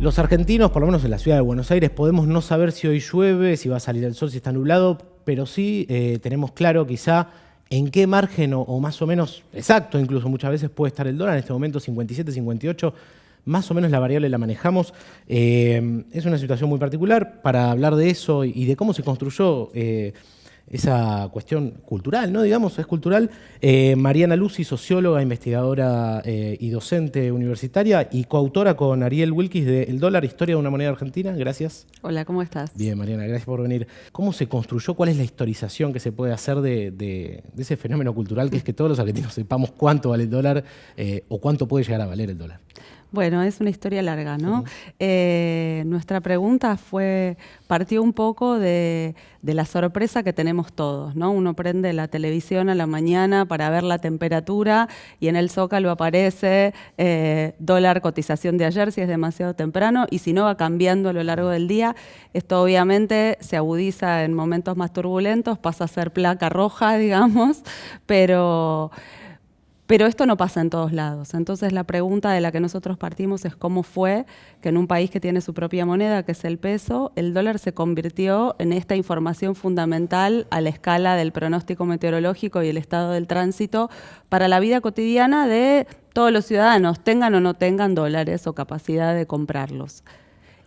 Los argentinos, por lo menos en la ciudad de Buenos Aires, podemos no saber si hoy llueve, si va a salir el sol, si está nublado, pero sí eh, tenemos claro quizá en qué margen o, más o menos exacto, incluso muchas veces puede estar el dólar, en este momento 57, 58, más o menos la variable la manejamos. Eh, es una situación muy particular para hablar de eso y de cómo se construyó eh, esa cuestión cultural, ¿no? Digamos, es cultural. Eh, Mariana Lucy, socióloga, investigadora eh, y docente universitaria y coautora con Ariel Wilkis de El dólar, historia de una moneda argentina. Gracias. Hola, ¿cómo estás? Bien, Mariana, gracias por venir. ¿Cómo se construyó? ¿Cuál es la historización que se puede hacer de, ese fenómeno cultural que es que todos los argentinos sepamos cuánto vale el dólar eh, o cuánto puede llegar a valer el dólar? Bueno, es una historia larga, ¿no? Eh, nuestra pregunta fue, partió un poco de, la sorpresa que tenemos todos, ¿no? Uno prende la televisión a la mañana para ver la temperatura y en el zócalo aparece eh, dólar cotización de ayer si es demasiado temprano y si no va cambiando a lo largo del día. Esto obviamente se agudiza en momentos más turbulentos, pasa a ser placa roja, digamos, pero... Pero esto no pasa en todos lados. Entonces la pregunta de la que nosotros partimos es cómo fue que en un país que tiene su propia moneda, que es el peso, el dólar se convirtió en esta información fundamental a la escala del pronóstico meteorológico y el estado del tránsito para la vida cotidiana de todos los ciudadanos, tengan o no tengan dólares o capacidad de comprarlos.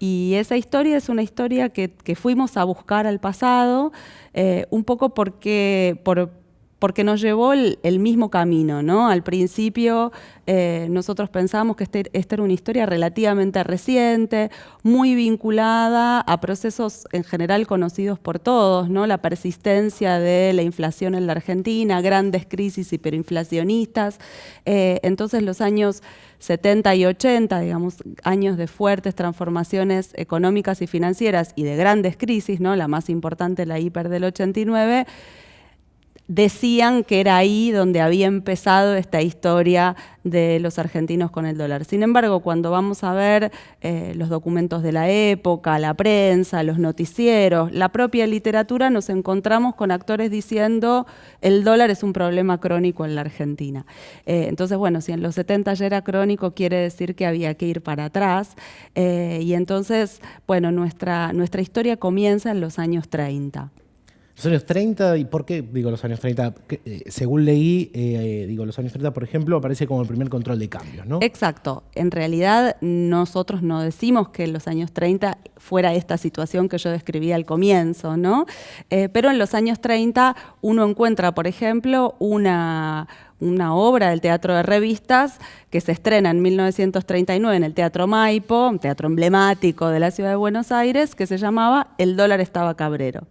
Y esa historia es una historia que, fuimos a buscar al pasado, eh, un poco porque, por, porque nos llevó el, mismo camino, ¿no? Al principio eh, nosotros pensábamos que este, esta era una historia relativamente reciente, muy vinculada a procesos en general conocidos por todos, ¿no? La persistencia de la inflación en la Argentina, grandes crisis hiperinflacionistas. Eh, entonces los años 70 y 80, digamos, años de fuertes transformaciones económicas y financieras y de grandes crisis, ¿no? La más importante, la hiper del 89, decían que era ahí donde había empezado esta historia de los argentinos con el dólar. Sin embargo, cuando vamos a ver eh, los documentos de la época, la prensa, los noticieros, la propia literatura, nos encontramos con actores diciendo el dólar es un problema crónico en la Argentina. Eh, entonces, bueno, si en los 70 ya era crónico, quiere decir que había que ir para atrás. Eh, y entonces, bueno, nuestra, nuestra historia comienza en los años 30. Los años 30, ¿y por qué digo los años 30? Eh, según leí, eh, digo, los años 30, por ejemplo, aparece como el primer control de cambios, ¿no? Exacto. En realidad, nosotros no decimos que en los años 30 fuera esta situación que yo describí al comienzo, ¿no? Eh, pero en los años 30 uno encuentra, por ejemplo, una, una obra del teatro de revistas que se estrena en 1939 en el Teatro Maipo, un teatro emblemático de la ciudad de Buenos Aires, que se llamaba El dólar estaba cabrero.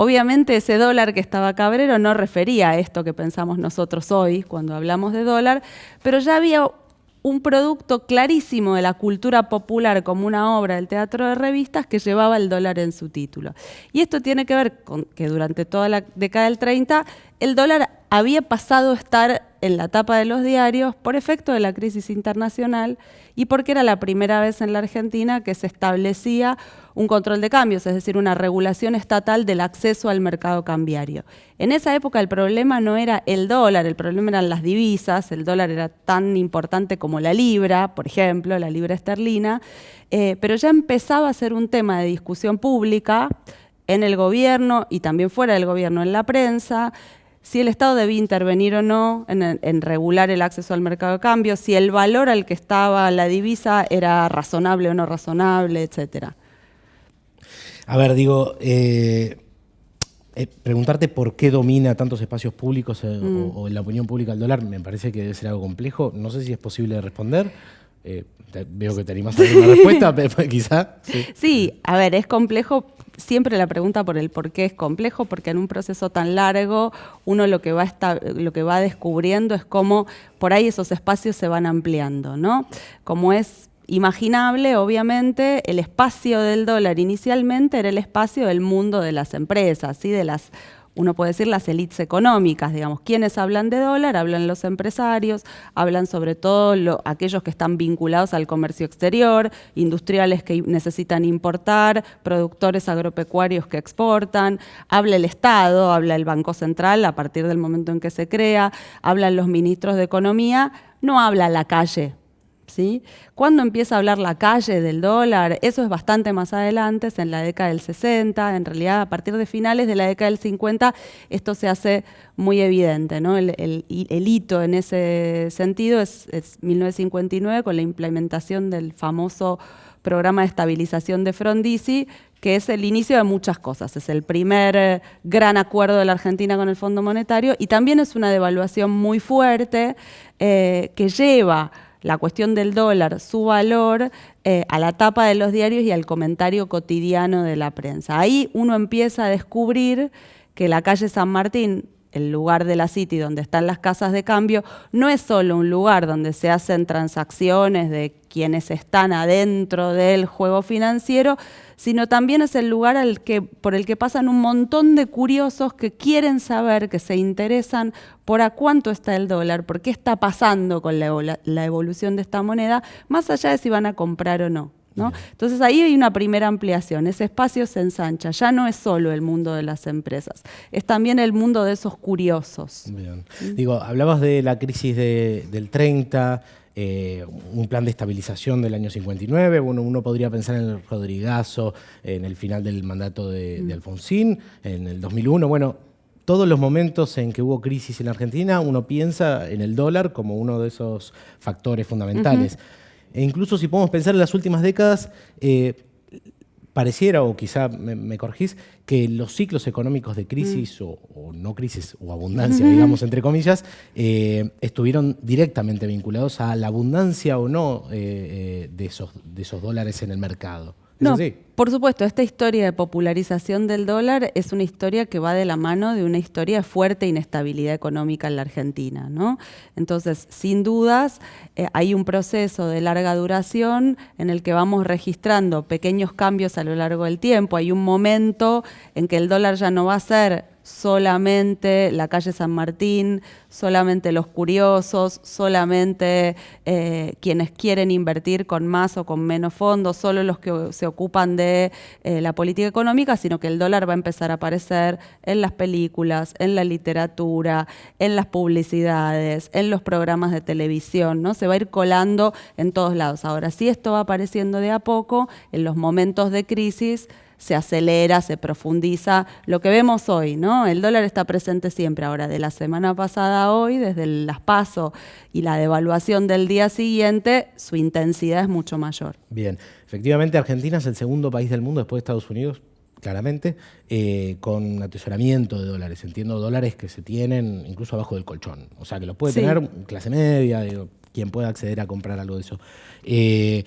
Obviamente ese dólar que estaba Cabrero no refería a esto que pensamos nosotros hoy cuando hablamos de dólar, pero ya había un producto clarísimo de la cultura popular como una obra del teatro de revistas que llevaba el dólar en su título. Y esto tiene que ver con que durante toda la década del 30 el dólar había pasado a estar en la tapa de los diarios por efecto de la crisis internacional y porque era la primera vez en la Argentina que se establecía un control de cambios, es decir, una regulación estatal del acceso al mercado cambiario. En esa época el problema no era el dólar, el problema eran las divisas, el dólar era tan importante como la libra, por ejemplo, la libra esterlina, eh, pero ya empezaba a ser un tema de discusión pública en el gobierno y también fuera del gobierno, en la prensa, si el Estado debía intervenir o no en, regular el acceso al mercado de cambio, si el valor al que estaba la divisa era razonable o no razonable, etcétera. A ver, digo, eh, eh, preguntarte por qué domina tantos espacios públicos eh, mm. o, en la opinión pública el dólar me parece que debe ser algo complejo. No sé si es posible responder. veo que te animas a dar una respuesta, pero quizá. sí, a ver, es complejo siempre la pregunta por el por qué es complejo, porque en un proceso tan largo uno lo que va, lo que va descubriendo es cómo por ahí esos espacios se van ampliando, ¿no? Como es imaginable, obviamente, el espacio del dólar inicialmente era el espacio del mundo de las empresas, ¿sí? de las uno puede decir las élites económicas, digamos, quienes hablan de dólar, hablan los empresarios, hablan sobre todo aquellos que están vinculados al comercio exterior, industriales que necesitan importar, productores agropecuarios que exportan, habla el Estado, habla el Banco Central a partir del momento en que se crea, hablan los ministros de Economía, no habla la calle, ¿sí? ¿Cuándo empieza a hablar la calle del dólar? Eso es bastante más adelante, es en la década del 60, en realidad a partir de finales de la década del 50 esto se hace muy evidente. El, hito en ese sentido es, 1959 con la implementación del famoso programa de estabilización de Frondizi, que es el inicio de muchas cosas. Es el primer eh, gran acuerdo de la Argentina con el Fondo Monetario y también es una devaluación muy fuerte eh, que lleva la cuestión del dólar, su valor, eh, a la tapa de los diarios y al comentario cotidiano de la prensa. Ahí uno empieza a descubrir que la calle San Martín, el lugar de la City donde están las casas de cambio, no es solo un lugar donde se hacen transacciones de quienes están adentro del juego financiero, sino también es el lugar al que, por el que pasan un montón de curiosos que quieren saber, que se interesan por a cuánto está el dólar, por qué está pasando con la, la evolución de esta moneda, más allá de si van a comprar o no. Entonces ahí hay una primera ampliación, ese espacio se ensancha, ya no es solo el mundo de las empresas, es también el mundo de esos curiosos. Bien. Digo, hablabas de la crisis del 30, eh, un plan de estabilización del año 59, bueno, uno podría pensar en el Rodrigazo, en el final del mandato de, de Alfonsín, en el 2001, bueno, todos los momentos en que hubo crisis en Argentina, uno piensa en el dólar como uno de esos factores fundamentales. E incluso si podemos pensar en las últimas décadas, eh, pareciera, o quizá me, corregís, que los ciclos económicos de crisis, mm. o, no crisis, o abundancia, digamos, entre comillas, eh, estuvieron directamente vinculados a la abundancia o no eh, de, esos, de esos dólares en el mercado. No, por supuesto, esta historia de popularización del dólar es una historia que va de la mano de una historia de fuerte inestabilidad económica en la Argentina. ¿no? Entonces, sin dudas, eh, hay un proceso de larga duración en el que vamos registrando pequeños cambios a lo largo del tiempo. Hay un momento en que el dólar ya no va a ser solamente la calle San Martín, solamente los curiosos, solamente eh, quienes quieren invertir con más o con menos fondos, solo los que se ocupan de eh, la política económica, sino que el dólar va a empezar a aparecer en las películas, en la literatura, en las publicidades, en los programas de televisión, ¿no? Se va a ir colando en todos lados. Ahora, si esto va apareciendo de a poco, en los momentos de crisis, se acelera, se profundiza. Lo que vemos hoy, ¿no? El dólar está presente siempre. Ahora, de la semana pasada a hoy, desde el las paso y la devaluación del día siguiente, su intensidad es mucho mayor. Bien, efectivamente Argentina es el segundo país del mundo después de Estados Unidos claramente, eh, con atesoramiento de dólares. Entiendo dólares que se tienen incluso abajo del colchón. O sea, que los puede tener clase media, quien pueda acceder a comprar algo de eso. Eh,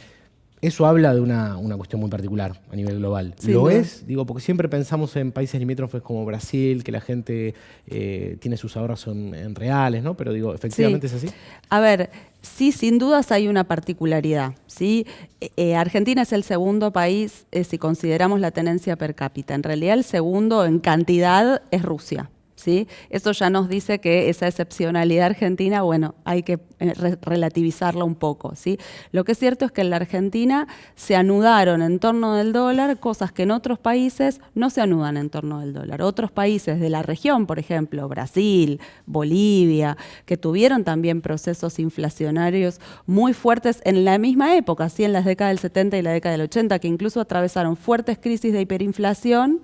eso habla de una, cuestión muy particular a nivel global. ¿Lo es? Digo, porque siempre pensamos en países limítrofes como Brasil, que la gente eh, tiene sus ahorros en, reales, ¿no? Pero digo, ¿efectivamente es así? A ver, sí, sin dudas hay una particularidad. ¿sí? Eh, eh, Argentina es el segundo país, si consideramos la tenencia per cápita. En realidad el segundo en cantidad es Rusia. ¿Sí? Eso ya nos dice que esa excepcionalidad argentina, bueno, hay que eh, relativizarla un poco, ¿sí? Lo que es cierto es que en la Argentina se anudaron en torno del dólar cosas que en otros países no se anudan en torno del dólar. Otros países de la región, por ejemplo, Brasil, Bolivia, que tuvieron también procesos inflacionarios muy fuertes en la misma época, ¿sí? en las décadas del 70 y la década del 80, que incluso atravesaron fuertes crisis de hiperinflación,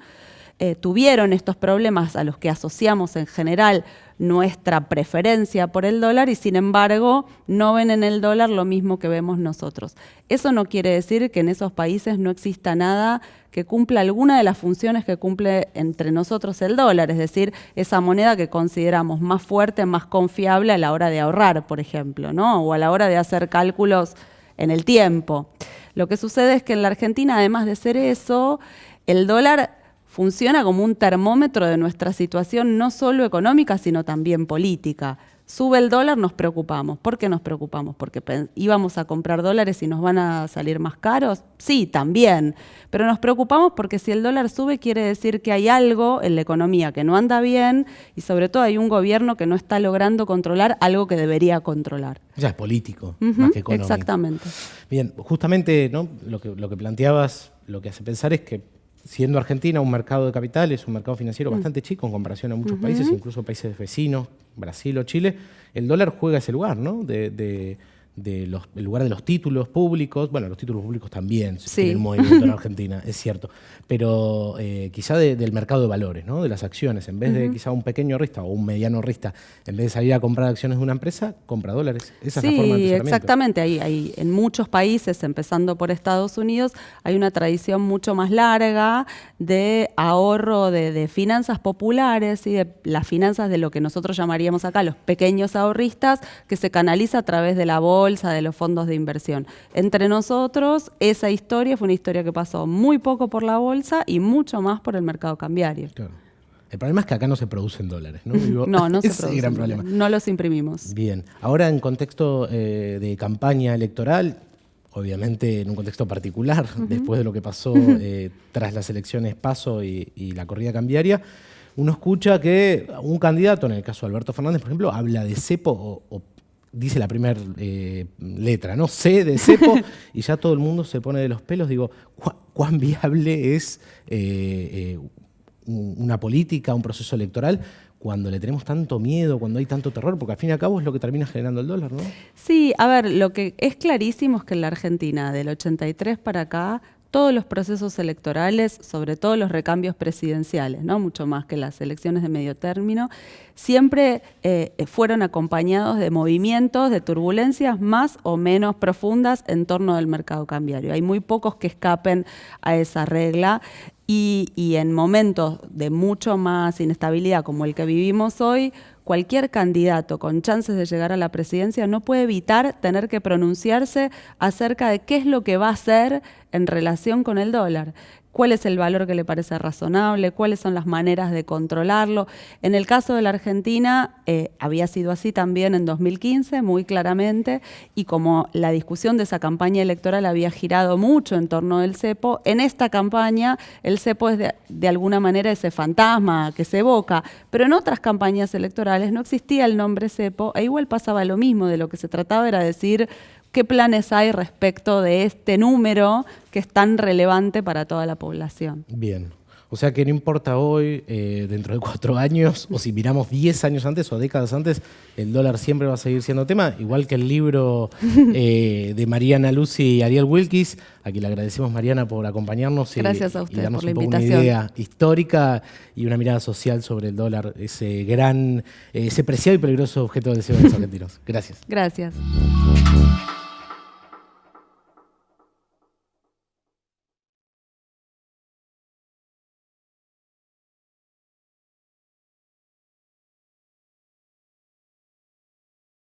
eh, tuvieron estos problemas a los que asociamos en general nuestra preferencia por el dólar y sin embargo no ven en el dólar lo mismo que vemos nosotros. Eso no quiere decir que en esos países no exista nada que cumpla alguna de las funciones que cumple entre nosotros el dólar, es decir, esa moneda que consideramos más fuerte, más confiable a la hora de ahorrar, por ejemplo, ¿no? o a la hora de hacer cálculos en el tiempo. Lo que sucede es que en la Argentina, además de ser eso, el dólar funciona como un termómetro de nuestra situación no solo económica, sino también política. Sube el dólar, nos preocupamos. ¿Por qué nos preocupamos? ¿Porque íbamos a comprar dólares y nos van a salir más caros? Sí, también. Pero nos preocupamos porque si el dólar sube quiere decir que hay algo en la economía que no anda bien y sobre todo hay un gobierno que no está logrando controlar algo que debería controlar. Ya es político, más que económico. Exactamente. Bien, justamente ¿no? lo, que, lo que planteabas, lo que hace pensar es que siendo Argentina un mercado de capitales, un mercado financiero mm. bastante chico en comparación a muchos países, incluso países vecinos, Brasil o Chile, el dólar juega ese lugar, ¿no? De, de los, el lugar de los títulos públicos, bueno, los títulos públicos también sí. tienen movimiento en Argentina, es cierto, pero eh, quizá del mercado de valores, ¿no? de las acciones, en vez de quizá un pequeño rista o un mediano rista, en vez de salir a comprar acciones de una empresa, compra dólares. Esa es la forma de exactamente, hay, hay, en muchos países, empezando por Estados Unidos, hay una tradición mucho más larga de ahorro de, de finanzas populares y de las finanzas de lo que nosotros llamaríamos acá los pequeños ahorristas, que se canaliza a través de la bolsa, de los fondos de inversión. Entre nosotros, esa historia fue una historia que pasó muy poco por la bolsa y mucho más por el mercado cambiario. El problema es que acá no se producen dólares, ¿no? no, no se producen. gran problema. No los imprimimos. Bien. Ahora, en contexto eh, de campaña electoral, obviamente en un contexto particular, después de lo que pasó eh, tras las elecciones PASO y, la corrida cambiaria, uno escucha que un candidato, en el caso de Alberto Fernández, por ejemplo, habla de cepo o dice la primera eh, letra, ¿no? C de cepo, y ya todo el mundo se pone de los pelos. Digo, ¿cuán viable es eh, eh, una política, un proceso electoral? cuando le tenemos tanto miedo, cuando hay tanto terror, porque al fin y al cabo es lo que termina generando el dólar, ¿no? Sí, a ver, lo que es clarísimo es que en la Argentina, del 83 para acá, todos los procesos electorales, sobre todo los recambios presidenciales, ¿no? mucho más que las elecciones de medio término, siempre eh, fueron acompañados de movimientos, de turbulencias más o menos profundas en torno del mercado cambiario. Hay muy pocos que escapen a esa regla y, y en momentos de mucho más inestabilidad como el que vivimos hoy, cualquier candidato con chances de llegar a la presidencia no puede evitar tener que pronunciarse acerca de qué es lo que va a hacer en relación con el dólar cuál es el valor que le parece razonable, cuáles son las maneras de controlarlo. En el caso de la Argentina eh, había sido así también en 2015, muy claramente, y como la discusión de esa campaña electoral había girado mucho en torno del cepo, en esta campaña el cepo es de, de alguna manera ese fantasma que se evoca, pero en otras campañas electorales no existía el nombre cepo e igual pasaba lo mismo, de lo que se trataba era decir ¿Qué planes hay respecto de este número que es tan relevante para toda la población? Bien. O sea que no importa hoy, eh, dentro de cuatro años, o si miramos diez años antes o décadas antes, el dólar siempre va a seguir siendo tema, igual que el libro eh, de Mariana Lucy y Ariel Wilkis, a quien le agradecemos Mariana por acompañarnos y, Gracias a usted darnos por un poco una idea histórica y una mirada social sobre el dólar, ese gran, ese preciado y peligroso objeto de deseo de los argentinos. Gracias. Gracias.